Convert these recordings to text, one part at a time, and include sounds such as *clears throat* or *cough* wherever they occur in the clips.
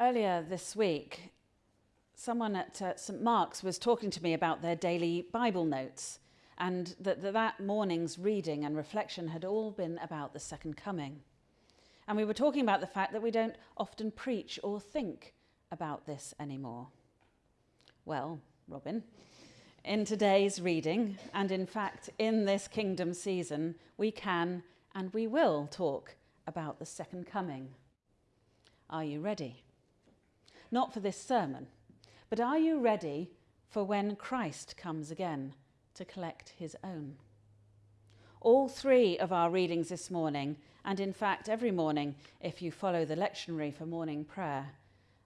Earlier this week, someone at uh, St Mark's was talking to me about their daily Bible notes and that that morning's reading and reflection had all been about the second coming. And we were talking about the fact that we don't often preach or think about this anymore. Well, Robin, in today's reading, and in fact in this kingdom season, we can and we will talk about the second coming. Are you ready? Not for this sermon, but are you ready for when Christ comes again to collect his own? All three of our readings this morning, and in fact every morning if you follow the lectionary for morning prayer,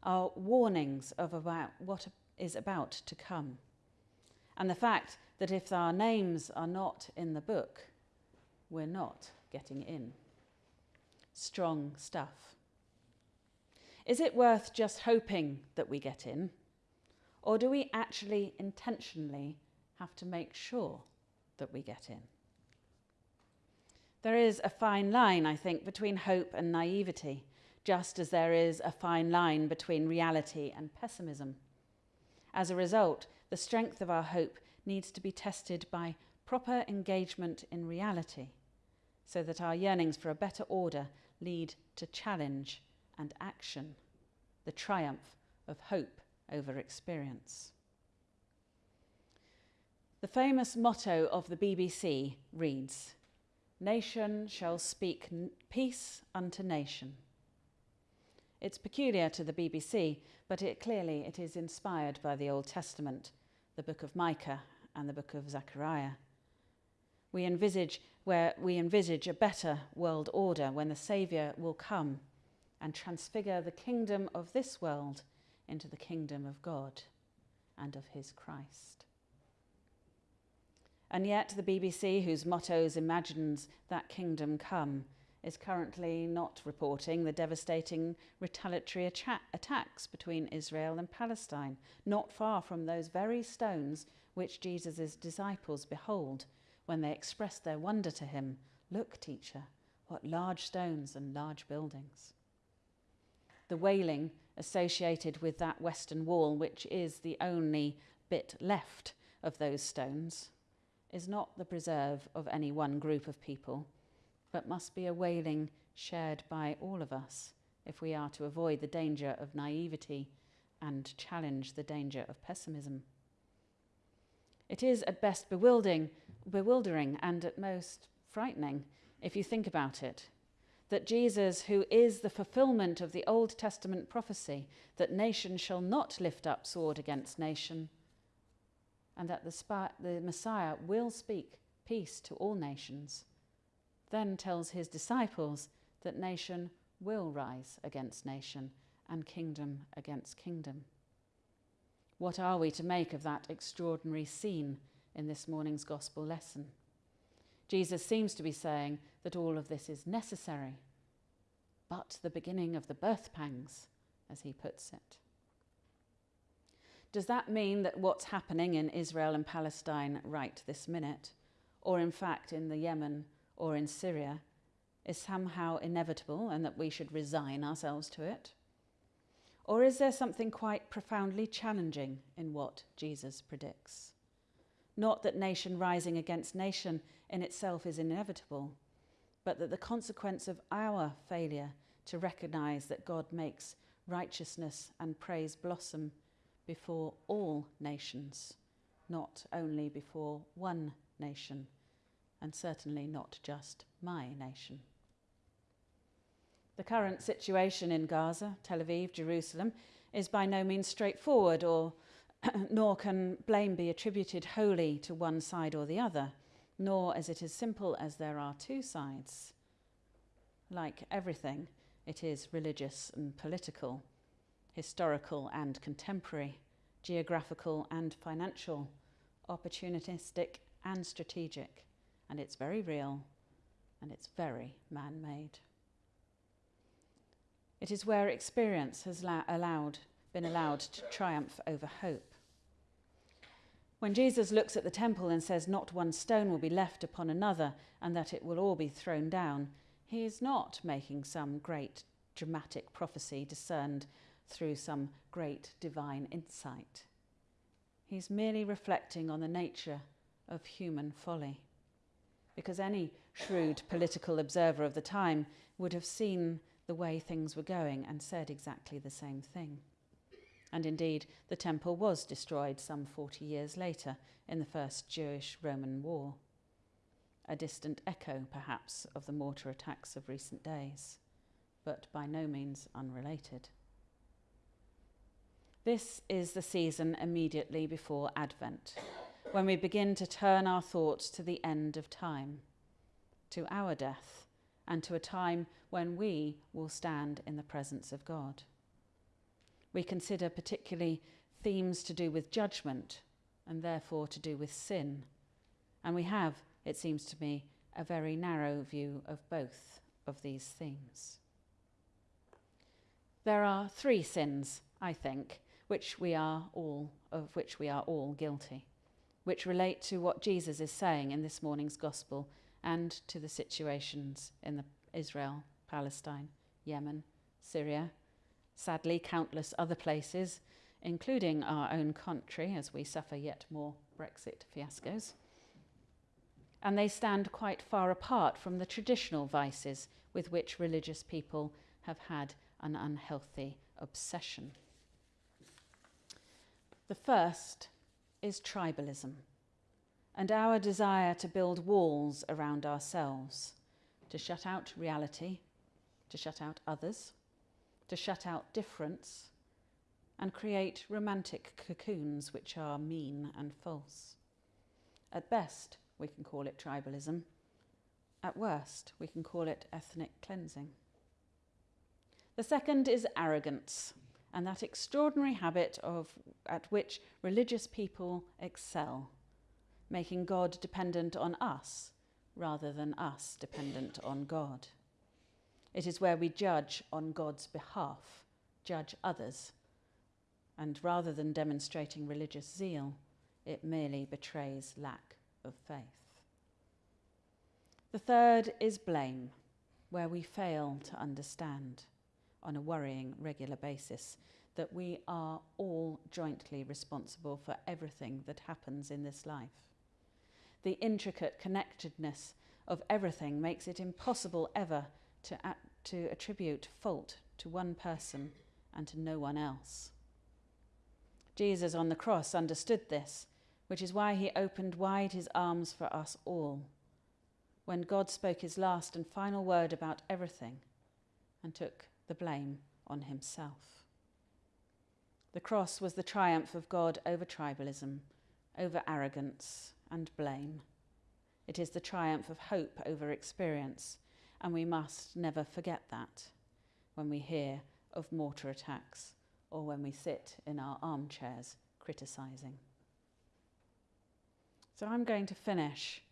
are warnings of about what is about to come. And the fact that if our names are not in the book, we're not getting in. Strong stuff. Is it worth just hoping that we get in? Or do we actually intentionally have to make sure that we get in? There is a fine line, I think, between hope and naivety, just as there is a fine line between reality and pessimism. As a result, the strength of our hope needs to be tested by proper engagement in reality, so that our yearnings for a better order lead to challenge and action, the triumph of hope over experience. The famous motto of the BBC reads, Nation shall speak peace unto nation. It's peculiar to the BBC, but it clearly it is inspired by the Old Testament, the book of Micah and the book of Zechariah. We envisage where we envisage a better world order when the Saviour will come and transfigure the kingdom of this world into the kingdom of God and of his Christ. And yet, the BBC, whose mottos imagines that kingdom come, is currently not reporting the devastating retaliatory attacks between Israel and Palestine, not far from those very stones which Jesus' disciples behold when they express their wonder to him Look, teacher, what large stones and large buildings the wailing associated with that western wall, which is the only bit left of those stones, is not the preserve of any one group of people, but must be a wailing shared by all of us if we are to avoid the danger of naivety and challenge the danger of pessimism. It is at best bewildering, bewildering and at most frightening if you think about it that Jesus, who is the fulfillment of the Old Testament prophecy that nation shall not lift up sword against nation, and that the, the Messiah will speak peace to all nations, then tells his disciples that nation will rise against nation and kingdom against kingdom. What are we to make of that extraordinary scene in this morning's gospel lesson? Jesus seems to be saying that all of this is necessary, but the beginning of the birth pangs, as he puts it. Does that mean that what's happening in Israel and Palestine right this minute, or in fact in the Yemen or in Syria, is somehow inevitable and that we should resign ourselves to it? Or is there something quite profoundly challenging in what Jesus predicts? Not that nation rising against nation in itself is inevitable, but that the consequence of our failure to recognize that God makes righteousness and praise blossom before all nations, not only before one nation, and certainly not just my nation. The current situation in Gaza, Tel Aviv, Jerusalem is by no means straightforward, or *clears throat* nor can blame be attributed wholly to one side or the other nor is it as simple as there are two sides. Like everything, it is religious and political, historical and contemporary, geographical and financial, opportunistic and strategic, and it's very real and it's very man made. It is where experience has allowed, been allowed to triumph over hope. When Jesus looks at the temple and says, Not one stone will be left upon another, and that it will all be thrown down, he is not making some great dramatic prophecy discerned through some great divine insight. He's merely reflecting on the nature of human folly. Because any shrewd political observer of the time would have seen the way things were going and said exactly the same thing. And indeed, the temple was destroyed some 40 years later in the First Jewish Roman War. A distant echo, perhaps, of the mortar attacks of recent days, but by no means unrelated. This is the season immediately before Advent, when we begin to turn our thoughts to the end of time, to our death, and to a time when we will stand in the presence of God. We consider particularly themes to do with judgment and therefore to do with sin. And we have, it seems to me, a very narrow view of both of these themes. There are three sins, I think, which we are all of which we are all guilty, which relate to what Jesus is saying in this morning's gospel and to the situations in the Israel, Palestine, Yemen, Syria, sadly countless other places, including our own country as we suffer yet more Brexit fiascos. And they stand quite far apart from the traditional vices with which religious people have had an unhealthy obsession. The first is tribalism and our desire to build walls around ourselves, to shut out reality, to shut out others, to shut out difference, and create romantic cocoons which are mean and false. At best, we can call it tribalism. At worst, we can call it ethnic cleansing. The second is arrogance, and that extraordinary habit of, at which religious people excel making God dependent on us rather than us dependent on God. It is where we judge on God's behalf, judge others, and rather than demonstrating religious zeal, it merely betrays lack of faith. The third is blame, where we fail to understand on a worrying regular basis that we are all jointly responsible for everything that happens in this life the intricate connectedness of everything makes it impossible ever to, to attribute fault to one person and to no one else. Jesus on the cross understood this, which is why he opened wide his arms for us all when God spoke his last and final word about everything and took the blame on himself. The cross was the triumph of God over tribalism, over arrogance, and blame. It is the triumph of hope over experience, and we must never forget that when we hear of mortar attacks or when we sit in our armchairs criticising. So I'm going to finish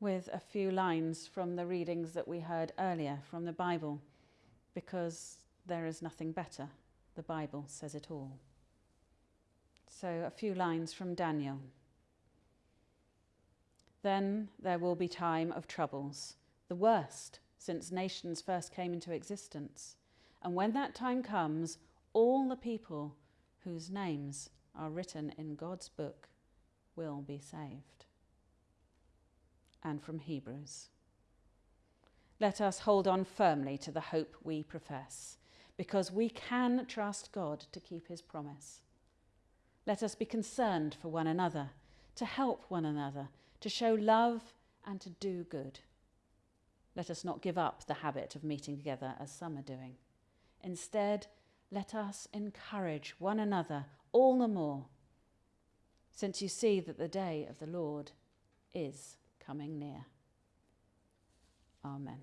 with a few lines from the readings that we heard earlier from the Bible, because there is nothing better. The Bible says it all. So, a few lines from Daniel. Then there will be time of troubles, the worst since nations first came into existence. And when that time comes, all the people whose names are written in God's book will be saved. And from Hebrews. Let us hold on firmly to the hope we profess, because we can trust God to keep his promise. Let us be concerned for one another, to help one another to show love and to do good. Let us not give up the habit of meeting together as some are doing. Instead, let us encourage one another all the more, since you see that the day of the Lord is coming near. Amen.